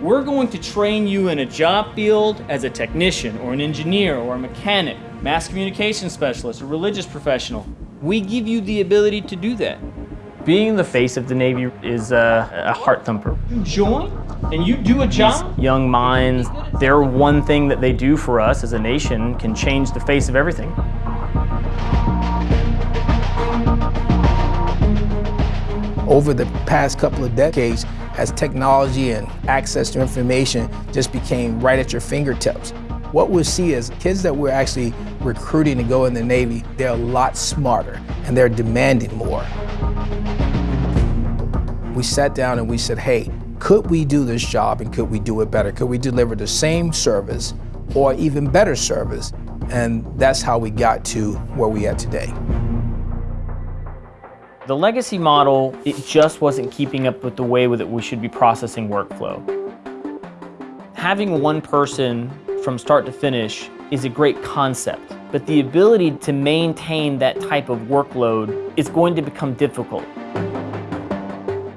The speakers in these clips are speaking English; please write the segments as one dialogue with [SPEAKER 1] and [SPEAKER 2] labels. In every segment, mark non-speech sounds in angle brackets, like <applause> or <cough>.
[SPEAKER 1] We're going to train you in a job field as a technician or an engineer or a mechanic, mass communication specialist, a religious professional. We give you the ability to do that. Being the face of the Navy is a, a heart thumper. You join and you do a job. These young minds, their one thing that they do for us as a nation can change the face of everything.
[SPEAKER 2] Over the past couple of decades, as technology and access to information just became right at your fingertips, what we'll see is kids that we're actually recruiting to go in the Navy, they're a lot smarter and they're demanding more. We sat down and we said, hey, could we do this job and could we do it better? Could we deliver the same service or even better service? And that's how we got to where we are today.
[SPEAKER 1] The legacy model, it just wasn't keeping up with the way that we should be processing workflow. Having one person from start to finish is a great concept, but the ability to maintain that type of workload is going to become difficult.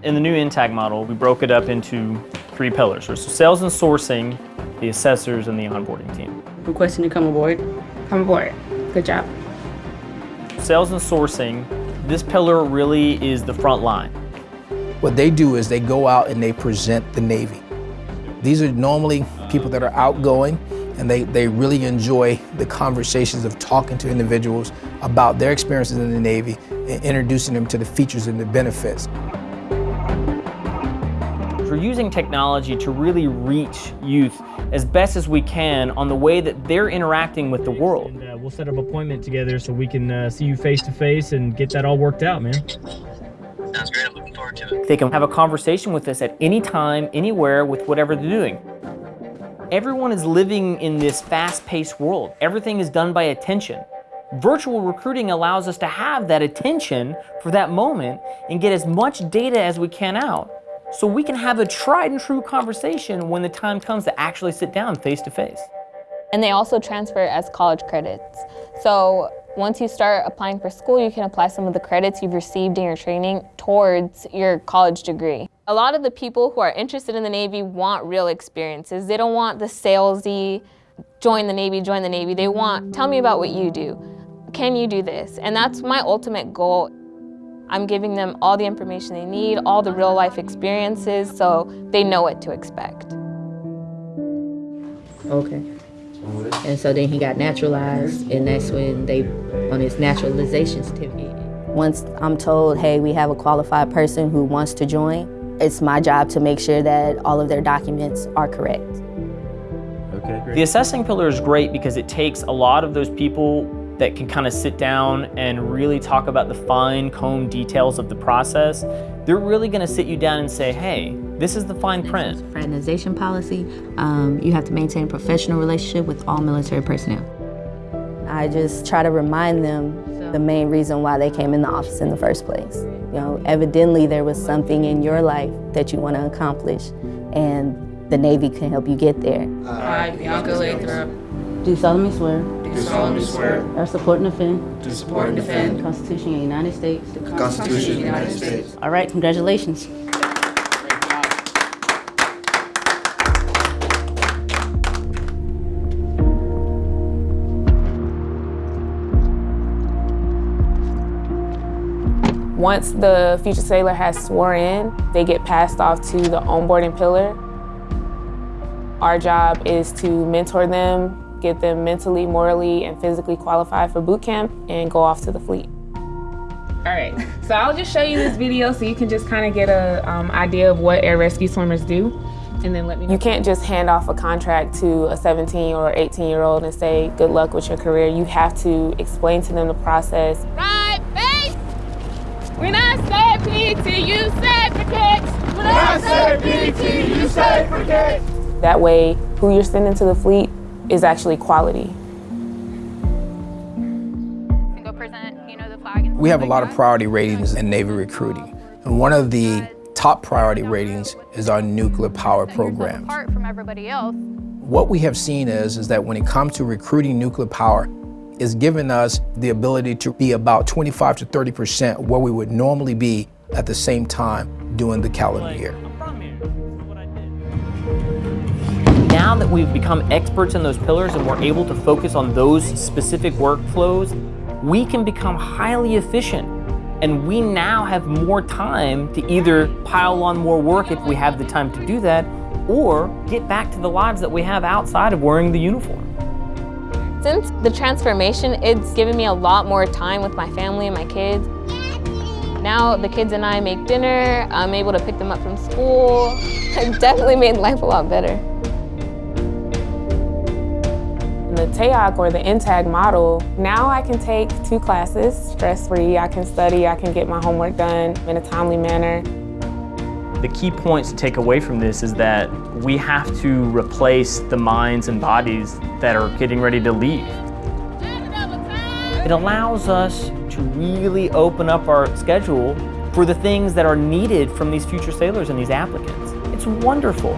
[SPEAKER 1] In the new NTAG model, we broke it up into three pillars. So sales and sourcing, the assessors, and the onboarding team.
[SPEAKER 3] Requesting to come aboard.
[SPEAKER 4] Come aboard. Good job.
[SPEAKER 1] Sales and sourcing this pillar really is the front line.
[SPEAKER 2] What they do is they go out and they present the Navy. These are normally people that are outgoing and they, they really enjoy the conversations of talking to individuals about their experiences in the Navy and introducing them to the features and the benefits.
[SPEAKER 1] We're using technology to really reach youth as best as we can on the way that they're interacting with the world.
[SPEAKER 5] And, we'll set up an appointment together so we can uh, see you face to face and get that all worked out, man.
[SPEAKER 6] Sounds great. I'm looking forward to it.
[SPEAKER 1] They can have a conversation with us at any time, anywhere, with whatever they're doing. Everyone is living in this fast-paced world. Everything is done by attention. Virtual recruiting allows us to have that attention for that moment and get as much data as we can out so we can have a tried and true conversation when the time comes to actually sit down face to face.
[SPEAKER 7] And they also transfer as college credits. So once you start applying for school, you can apply some of the credits you've received in your training towards your college degree. A lot of the people who are interested in the Navy want real experiences. They don't want the salesy, join the Navy, join the Navy. They want, tell me about what you do. Can you do this? And that's my ultimate goal. I'm giving them all the information they need, all the real life experiences, so they know what to expect.
[SPEAKER 3] Okay. And so then he got naturalized, and that's when they, on his naturalization certificate.
[SPEAKER 8] Once I'm told, hey, we have a qualified person who wants to join, it's my job to make sure that all of their documents are correct.
[SPEAKER 1] Okay, great. The assessing pillar is great because it takes a lot of those people that can kind of sit down and really talk about the fine comb details of the process, they're really going to sit you down and say, hey, this is the fine print.
[SPEAKER 3] Fraternization policy, um, you have to maintain a professional relationship with all military personnel.
[SPEAKER 8] I just try to remind them the main reason why they came in the office in the first place. You know, evidently there was something in your life that you want to accomplish, and the Navy can help you get there.
[SPEAKER 4] I, Bianca Lathrop,
[SPEAKER 3] do solemnly swear
[SPEAKER 4] do solemnly swear
[SPEAKER 3] I support and defend
[SPEAKER 4] to support and defend
[SPEAKER 3] the Constitution of the United States.
[SPEAKER 4] the Constitution of the United States.
[SPEAKER 3] All right, congratulations.
[SPEAKER 4] Once the future sailor has sworn in, they get passed off to the onboarding pillar. Our job is to mentor them, get them mentally, morally, and physically qualified for boot camp, and go off to the fleet. All right, so I'll just show you this video so you can just kind of get a um, idea of what air rescue swimmers do. And then let me know. You can't just hand off a contract to a 17 or 18 year old and say, good luck with your career. You have to explain to them the process.
[SPEAKER 9] Right, base! When I say PT, you say protect.
[SPEAKER 10] When I say PT, you say protect.
[SPEAKER 4] That way, who you're sending to the fleet is actually quality.
[SPEAKER 2] We have a lot of priority ratings in Navy recruiting. And one of the top priority ratings is our nuclear power programs.
[SPEAKER 9] from everybody else.
[SPEAKER 2] What we have seen is, is that when it comes to recruiting nuclear power, it's given us the ability to be about 25 to 30% where we would normally be at the same time during the calendar year.
[SPEAKER 1] now that we've become experts in those pillars and we're able to focus on those specific workflows, we can become highly efficient. And we now have more time to either pile on more work if we have the time to do that, or get back to the lives that we have outside of wearing the uniform.
[SPEAKER 7] Since the transformation, it's given me a lot more time with my family and my kids. Now the kids and I make dinner, I'm able to pick them up from school. <laughs> It definitely made life a lot better.
[SPEAKER 4] In the TAOC or the NTAG model, now I can take two classes stress-free. I can study, I can get my homework done in a timely manner.
[SPEAKER 1] The key points to take away from this is that we have to replace the minds and bodies that are getting ready to leave. It allows us to really open up our schedule for the things that are needed from these future sailors and these applicants. It's wonderful.